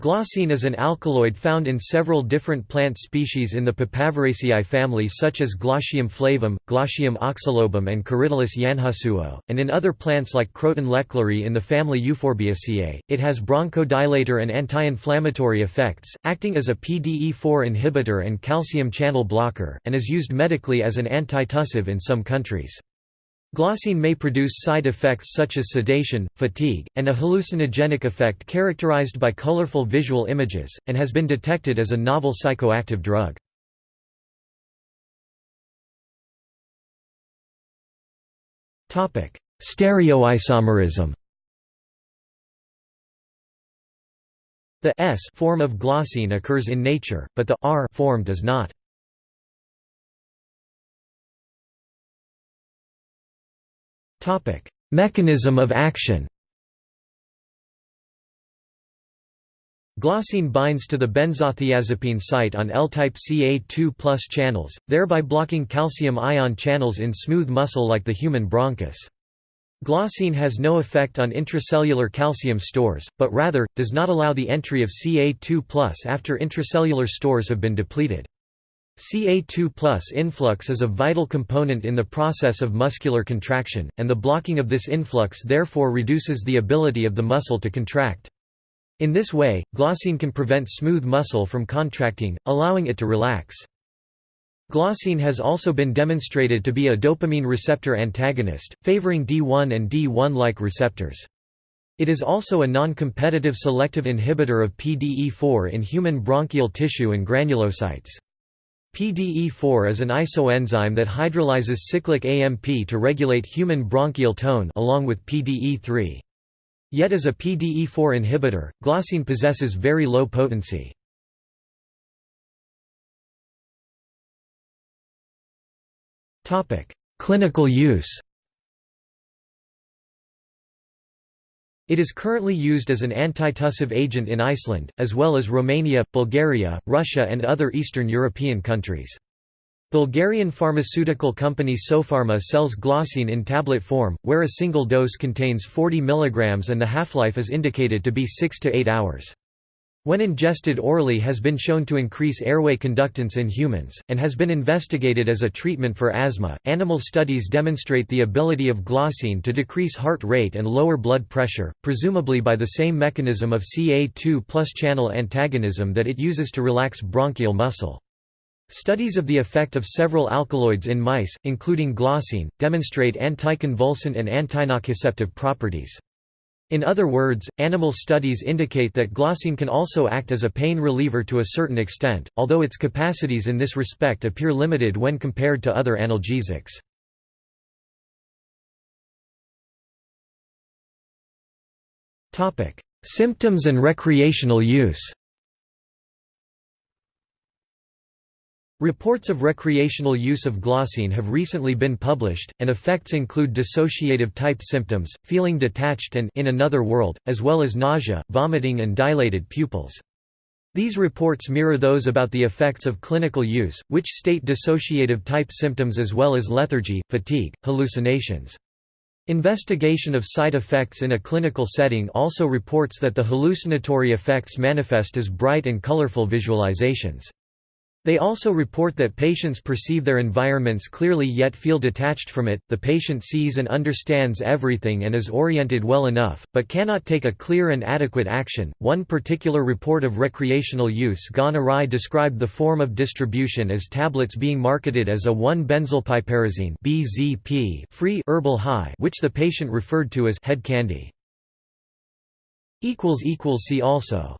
Glaucine is an alkaloid found in several different plant species in the Papaveraceae family such as Glaucium flavum, Glaucium oxylobum and Corydalis yanhusuo, and in other plants like Croton lechleri in the family Euphorbiaceae. It has bronchodilator and anti-inflammatory effects, acting as a PDE4 inhibitor and calcium channel blocker, and is used medically as an antitussive in some countries. Glaucine may produce side effects such as sedation, fatigue, and a hallucinogenic effect characterized by colorful visual images, and has been detected as a novel psychoactive drug. Stereoisomerism The S form of glaucine occurs in nature, but the R form does not. Mechanism of action. Glaucine binds to the benzothiazepine site on L-type Ca2+ channels, thereby blocking calcium ion channels in smooth muscle like the human bronchus. Glaucine has no effect on intracellular calcium stores, but rather, does not allow the entry of Ca2+ after intracellular stores have been depleted. Ca2 influx is a vital component in the process of muscular contraction, and the blocking of this influx therefore reduces the ability of the muscle to contract. In this way, glaucine can prevent smooth muscle from contracting, allowing it to relax. Glaucine has also been demonstrated to be a dopamine receptor antagonist, favoring D1 and D1-like receptors. It is also a non-competitive selective inhibitor of PDE4 in human bronchial tissue and granulocytes. PDE4 is an isoenzyme that hydrolyzes cyclic AMP to regulate human bronchial tone along with PDE3. Yet as a PDE4 inhibitor, glaucine possesses very low potency. Clinical use It is currently used as an antitussive agent in Iceland, as well as Romania, Bulgaria, Russia and other Eastern European countries. Bulgarian pharmaceutical company Sopharma sells glaucine in tablet form, where a single dose contains 40 mg and the half-life is indicated to be 6 to 8 hours. When ingested orally has been shown to increase airway conductance in humans, and has been investigated as a treatment for asthma. Animal studies demonstrate the ability of glaucine to decrease heart rate and lower blood pressure, presumably by the same mechanism of Ca2 plus channel antagonism that it uses to relax bronchial muscle. Studies of the effect of several alkaloids in mice, including glaucine, demonstrate anticonvulsant and antinociceptive properties. In other words, animal studies indicate that glaucine can also act as a pain reliever to a certain extent, although its capacities in this respect appear limited when compared to other analgesics. Symptoms and recreational use Reports of recreational use of glaucine have recently been published, and effects include dissociative-type symptoms, feeling detached and in another world, as well as nausea, vomiting and dilated pupils. These reports mirror those about the effects of clinical use, which state dissociative-type symptoms as well as lethargy, fatigue, hallucinations. Investigation of side effects in a clinical setting also reports that the hallucinatory effects manifest as bright and colorful visualizations. They also report that patients perceive their environments clearly yet feel detached from it. The patient sees and understands everything and is oriented well enough, but cannot take a clear and adequate action. One particular report of recreational use gone awry described the form of distribution as tablets being marketed as a 1-benzylpiperazine (BZP) free herbal high, which the patient referred to as head candy. equals equals see also